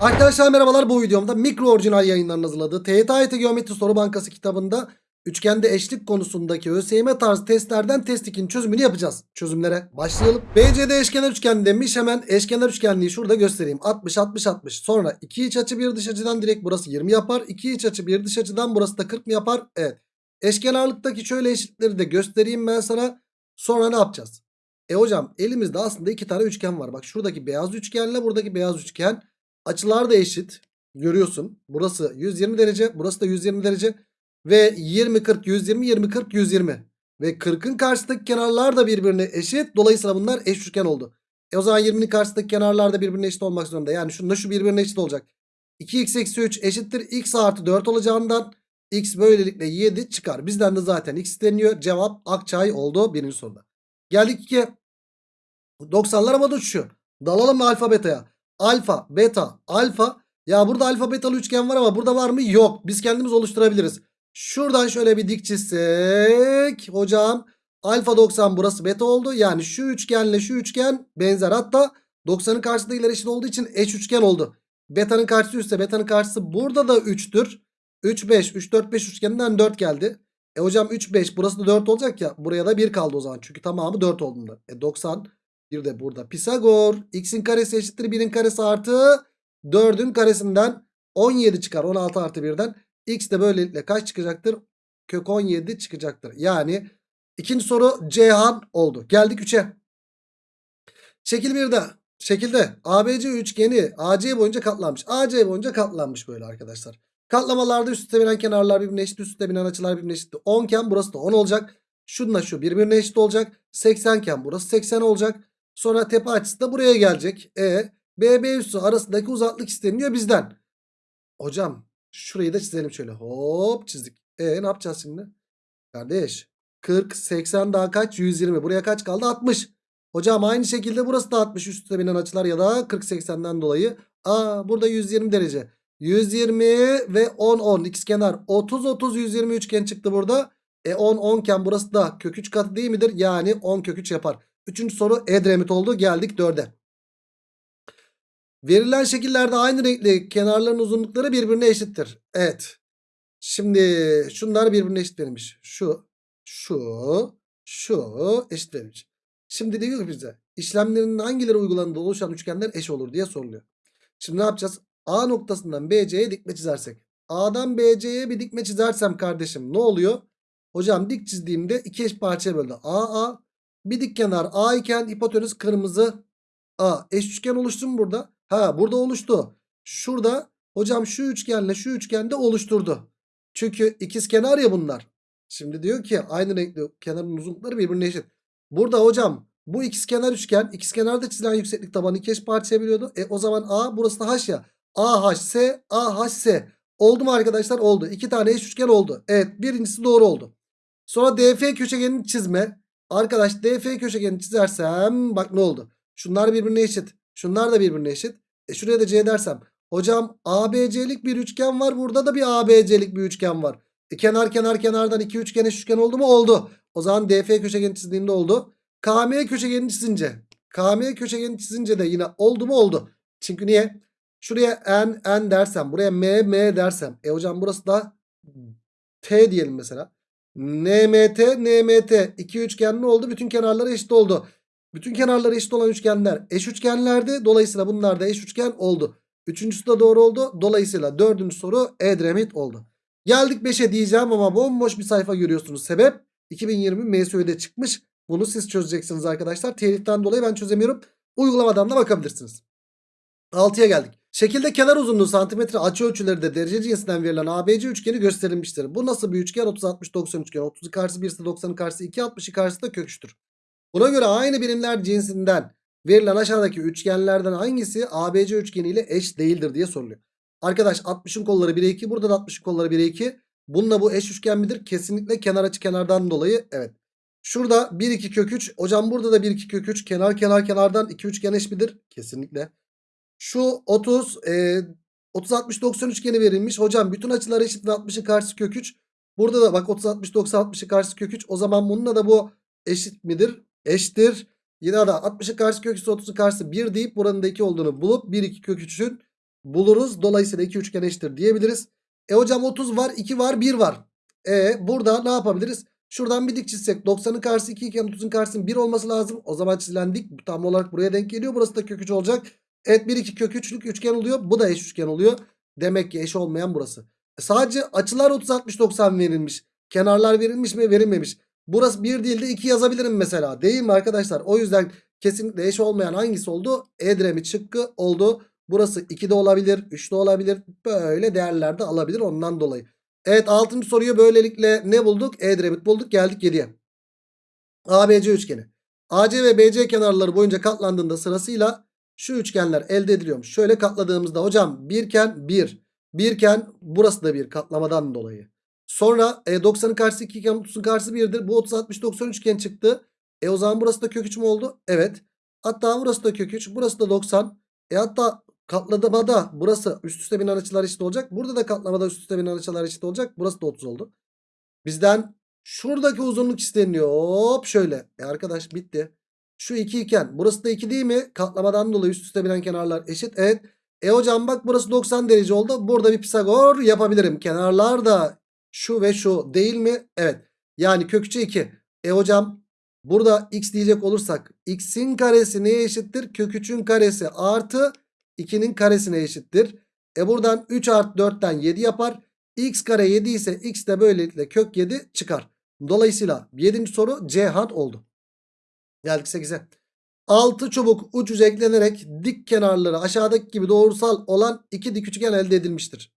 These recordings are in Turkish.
Arkadaşlar merhabalar bu videomda mikro orijinal yayınlarının hazırladığı TYT Geometri Soru Bankası kitabında üçgende eşlik konusundaki ÖSYM tarzı testlerden test 2'nin çözümünü yapacağız. Çözümlere başlayalım. BCD eşkenar üçgen demiş hemen eşkenar üçgenliği şurada göstereyim. 60 60 60 sonra 2 iç açı bir dış açıdan direkt burası 20 yapar. 2 iç açı bir dış açıdan burası da 40 mı yapar? Evet. Eşkenarlıktaki şöyle eşitleri de göstereyim ben sana. Sonra ne yapacağız? E hocam elimizde aslında iki tane üçgen var. Bak şuradaki beyaz üçgenle buradaki beyaz üçgen. Açılar da eşit. Görüyorsun. Burası 120 derece. Burası da 120 derece. Ve 20 40 120 20 40 120. Ve 40'ın karşısındaki kenarlar da birbirine eşit. Dolayısıyla bunlar eş üçgen oldu. E o zaman 20'nin karşısındaki kenarlar da birbirine eşit olmak zorunda. Yani şunda şu birbirine eşit olacak. 2x eksi 3 eşittir. x artı 4 olacağından x böylelikle 7 çıkar. Bizden de zaten x isteniyor. Cevap Akçay oldu birinci soruda. Geldik 2'ye. 90'lar havada uçuşuyor. Dalalım alfa beta'ya? Alfa, beta, alfa. Ya burada alfa betalı üçgen var ama burada var mı? Yok. Biz kendimiz oluşturabiliriz. Şuradan şöyle bir dik çizsek. Hocam alfa 90 burası beta oldu. Yani şu üçgenle şu üçgen benzer. Hatta 90'ın karşısındakiler eşit olduğu için eş üçgen oldu. Beta'nın karşısı 3 ise beta'nın karşısı burada da 3'tür. 3 5 3 4 5 üçgeninden 4 geldi. E hocam 3 5 burası da 4 olacak ya. Buraya da 1 kaldı o zaman. Çünkü tamamı 4 olduğunda. E 90 bir de burada Pisagor. X'in karesi eşittir 1'in karesi artı 4'ün karesinden 17 çıkar. 16 artı 1'den. X de böylelikle kaç çıkacaktır? Kök 17 çıkacaktır. Yani ikinci soru Ceyhan oldu. Geldik 3'e. Şekil 1'de. Şekilde ABC üçgeni AC boyunca katlanmış. AC boyunca katlanmış böyle arkadaşlar. Katlamalarda üst üste binen kenarlar birbirine eşit. Üst üste binen açılar birbirine eşit. 10 iken burası da 10 olacak. Şununla şu birbirine eşit olacak. 80 iken burası 80 olacak. Sonra tepe açısı da buraya gelecek. E BB üssü arasındaki uzaklık isteniyor bizden. Hocam şurayı da çizelim şöyle. Hop çizdik. E ne yapacağız şimdi? Kardeş 40 80 daha kaç? 120. Buraya kaç kaldı? 60. Hocam aynı şekilde burası da 60 üstte binen açılar ya da 40 80'den dolayı. Aa burada 120 derece. 120 ve 10 10 ikizkenar 30 30 120 üçgen çıktı burada. E 10 10 iken burası da kök 3 katı değil midir? Yani 10 kök 3 yapar. Üçüncü soru Edremit oldu. Geldik 4'e. Verilen şekillerde aynı renkli kenarların uzunlukları birbirine eşittir. Evet. Şimdi şunlar birbirine eşit verilmiş. Şu, şu, şu eşit verilmiş. Şimdi diyor ki bize işlemlerin hangileri uygulandığında oluşan üçgenler eş olur diye soruluyor. Şimdi ne yapacağız? A noktasından BC'ye dikme çizersek. A'dan BC'ye bir dikme çizersem kardeşim ne oluyor? Hocam dik çizdiğimde iki eş parçaya böldü. A A bir dik kenar A iken hipotenüs kırmızı A. Eş üçgen oluştu mu burada? Ha burada oluştu. Şurada hocam şu üçgenle şu üçgende oluşturdu. Çünkü ikiz kenar ya bunlar. Şimdi diyor ki aynı renkli kenarın uzunlukları birbirine eşit. Burada hocam bu ikiz kenar üçgen ikiz kenarda çizilen yükseklik tabanı iki parçaya bölüyordu. E o zaman A burası da H ya. AHS AHS oldu mu arkadaşlar? Oldu. İki tane eş üçgen oldu. Evet birincisi doğru oldu. Sonra DF köşegenini çizme. Arkadaş DF köşegenini çizersem bak ne oldu? Şunlar birbirine eşit. Şunlar da birbirine eşit. E şuraya da C dersem. Hocam ABC'lik bir üçgen var. Burada da bir ABC'lik bir üçgen var. E kenar kenar kenardan iki üçgen eş üçgen oldu mu? Oldu. O zaman DF köşegeni çizdiğinde oldu. KM köşegenini çizince. KM köşegenini çizince de yine oldu mu? Oldu. Çünkü niye? Şuraya N N dersem. Buraya M M dersem. E hocam burası da T diyelim mesela. NMT, NMT iki üçgen ne oldu? Bütün kenarları eşit oldu. Bütün kenarları eşit olan üçgenler eş üçgenlerdi. Dolayısıyla bunlar da eş üçgen oldu. Üçüncüsü de doğru oldu. Dolayısıyla dördüncü soru Edremit oldu. Geldik 5'e diyeceğim ama bomboş bir sayfa görüyorsunuz. Sebep 2020 MSÜ'de çıkmış. Bunu siz çözeceksiniz arkadaşlar. Teliften dolayı ben çözemiyorum. Uygulamadan da bakabilirsiniz. 6'ya geldik. Şekilde kenar uzunluğu santimetre açı ölçüleri de derece cinsinden verilen ABC üçgeni gösterilmiştir. Bu nasıl bir üçgen? 30 60 90 üçgen. 30'u karşısı 1 ise 90'ın karşısı 2 60'ı karşısı da kök üçtür. Buna göre aynı birimler cinsinden verilen aşağıdaki üçgenlerden hangisi ABC üçgeniyle eş değildir diye soruluyor. Arkadaş 60'ın kolları 1'e 2 burada da 60'ın kolları 1'e 2. Bununla bu eş üçgen midir? Kesinlikle kenar açı kenardan dolayı evet. Şurada 1 2 kök 3. Hocam burada da 1 2 kök 3. Kenar kenar kenardan 2 üçgen eş midir? Kesinlikle. Şu 30 e, 30 60 90 üçgeni verilmiş. Hocam bütün açılar eşit ve 60'ın karşısı kök 3. Burada da bak 30 60 90 60'ın karşısı kök 3. O zaman bununla da bu eşit midir? Eşittir. Yine da 60'ın karşısı kök 3 30'un karşısı 1 deyip buranın da 2 olduğunu bulup 1 2 kök 3'ün buluruz. Dolayısıyla iki üçgen eşittir diyebiliriz. E hocam 30 var 2 var 1 var. E burada ne yapabiliriz? Şuradan bir dik çizsek 90'ın karşısı 2 iken 30'un karşısının 1 olması lazım. O zaman çizilen dik tam olarak buraya denk geliyor. Burası da kök 3 olacak. Evet 1 2 kök 3'lük üçgen oluyor. Bu da eş üçgen oluyor. Demek ki eş olmayan burası. E sadece açılar 30 60 90 verilmiş. Kenarlar verilmiş mi? Verilmemiş. Burası 1 değil de 2 yazabilirim mesela. Değil mi arkadaşlar? O yüzden kesinlikle eş olmayan hangisi oldu? Edremit şıkkı oldu. Burası 2 de olabilir, 3 de olabilir. Böyle değerler de alabilir ondan dolayı. Evet 6. soruyu böylelikle ne bulduk? Edremit bulduk. Geldik 7'ye. ABC üçgeni. AC ve BC kenarları boyunca katlandığında sırasıyla şu üçgenler elde ediliyormuş. Şöyle katladığımızda hocam birken 1. Birken burası da bir katlamadan dolayı. Sonra e, 90'ın karşısı 2 iken 30'un karşısı 1'dir. Bu 30 60 90 üçgen çıktı. E o zaman burası da kök 3 mü oldu? Evet. Hatta burası da kök 3. Burası da 90. E hatta katlamada burası üst üste binen açılar eşit olacak. Burada da katlamada üst üste binen açılar eşit olacak. Burası da 30 oldu. Bizden şuradaki uzunluk isteniyor. Hop şöyle. E arkadaş bitti. Şu 2 iken burası da 2 değil mi? Katlamadan dolayı üst üste binen kenarlar eşit. Evet. E hocam bak burası 90 derece oldu. Burada bir Pisagor yapabilirim. Kenarlar da şu ve şu değil mi? Evet. Yani kök 3'e 2. E hocam burada x diyecek olursak x'in karesi neye eşittir? Kök 3'ün karesi artı 2'nin karesine eşittir. E buradan 3 artı 4'ten 7 yapar. x kare 7 ise x de böylelikle kök 7 çıkar. Dolayısıyla 7. soru C hat oldu. Geldik 8'e. 6 çubuk uç uca eklenerek dik kenarları aşağıdaki gibi doğrusal olan iki dik üçgen elde edilmiştir.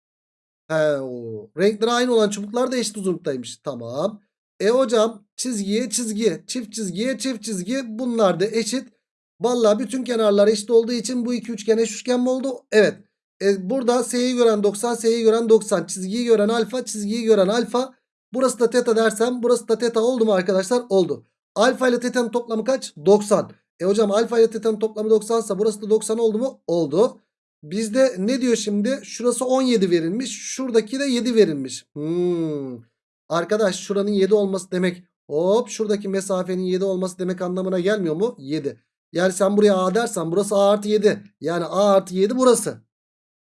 He, o. Renkleri aynı olan çubuklar da eşit uzunluktaymış. Tamam. E hocam çizgiye çizgiye çift çizgiye çift çizgi bunlar da eşit. Vallahi bütün kenarlar eşit olduğu için bu iki üçgen eş üçgen mi oldu? Evet. E burada S'yi gören 90 S'yi gören 90 çizgiyi gören alfa çizgiyi gören alfa. Burası da teta dersem burası da teta oldu mu arkadaşlar? Oldu. Alfa ile teta'nın toplamı kaç? 90. E hocam alfa ile teta'nın toplamı 90 ise burası da 90 oldu mu? Oldu. Bizde ne diyor şimdi? Şurası 17 verilmiş. Şuradaki de 7 verilmiş. Hmm. Arkadaş şuranın 7 olması demek. Hop şuradaki mesafenin 7 olması demek anlamına gelmiyor mu? 7. Yani sen buraya A dersen burası A artı 7. Yani A artı 7 burası.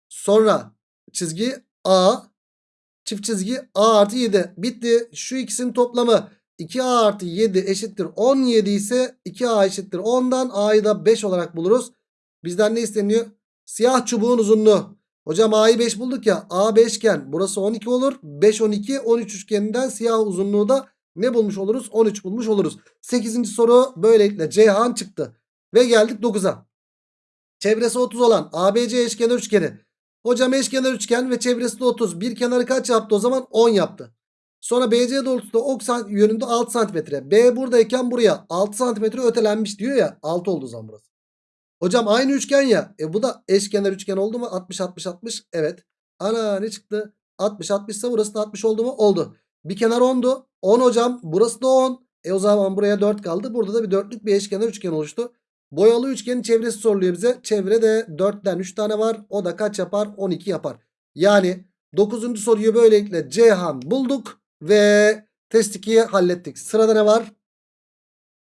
Sonra çizgi A. Çift çizgi A artı 7. Bitti. Şu ikisinin toplamı 2A artı 7 eşittir 17 ise 2A eşittir 10'dan A'yı da 5 olarak buluruz. Bizden ne isteniyor? Siyah çubuğun uzunluğu. Hocam A'yı 5 bulduk ya. A 5 iken burası 12 olur. 5 12 13 üçgeninden siyah uzunluğu da ne bulmuş oluruz? 13 bulmuş oluruz. 8. soru böylelikle Ceyhan çıktı. Ve geldik 9'a. Çevresi 30 olan ABC eşkenar üçgeni. Hocam eşkenar üçgen ve çevresi de 30. Bir kenarı kaç yaptı o zaman? 10 yaptı. Sonra BC doğrultuda ok yönünde 6 santimetre. B buradayken buraya 6 santimetre ötelenmiş diyor ya. 6 oldu o zaman burası. Hocam aynı üçgen ya. E bu da eşkenar üçgen oldu mu? 60 60 60. Evet. Ana ne çıktı? 60 60 ise burası da 60 oldu mu? Oldu. Bir kenar 10'du. 10 hocam. Burası da 10. E o zaman buraya 4 kaldı. Burada da bir dörtlük bir eşkenar üçgen oluştu. Boyalı üçgenin çevresi soruluyor bize. Çevrede 4'ten 3 tane var. O da kaç yapar? 12 yapar. Yani 9. soruyu böylelikle Ceyhan bulduk. Ve test 2'yi hallettik. Sırada ne var?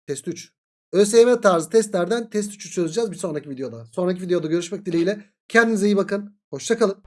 Test 3. ÖSYM tarzı testlerden test 3'ü çözeceğiz bir sonraki videoda. Sonraki videoda görüşmek dileğiyle. Kendinize iyi bakın. Hoşçakalın.